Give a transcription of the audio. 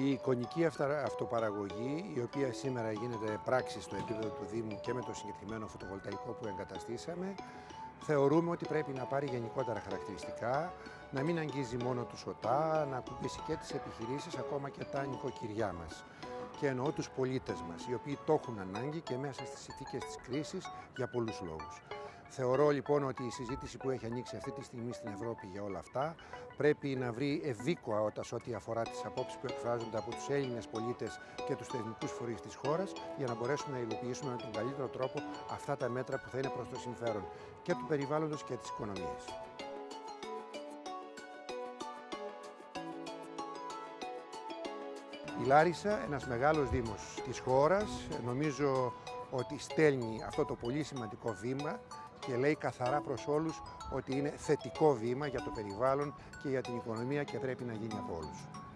Η εικονική αυτοπαραγωγή, η οποία σήμερα γίνεται πράξη στο επίπεδο του Δήμου και με το συγκεκριμένο φωτοβολταϊκό που εγκαταστήσαμε, θεωρούμε ότι πρέπει να πάρει γενικότερα χαρακτηριστικά, να μην αγγίζει μόνο τους ΟΤΑ, να ακουμπήσει και τις επιχειρήσεις, ακόμα και τα νοικοκυριά μας. Και εννοώ τους πολίτες μας, οι οποίοι το έχουν ανάγκη και μέσα στις συνθήκες της κρίσης για πολλούς λόγους. Θεωρώ λοιπόν ότι η συζήτηση που έχει ανοίξει αυτή τη στιγμή στην Ευρώπη για όλα αυτά πρέπει να βρει ευήκοα σε ό,τι αφορά τις απόψεις που εκφράζονται από τους Έλληνες πολίτες και τους θεσμικούς φορείς της χώρας για να μπορέσουμε να υλοποιήσουμε με τον καλύτερο τρόπο αυτά τα μέτρα που θα είναι προς το συμφέρον και του περιβάλλοντος και της οικονομίας. Η Λάρισα, ένας μεγάλος δήμος της χώρας, νομίζω ότι στέλνει αυτό το πολύ σημαντικό βήμα και λέει καθαρά προς όλους ότι είναι θετικό βήμα για το περιβάλλον και για την οικονομία και πρέπει να γίνει από όλους.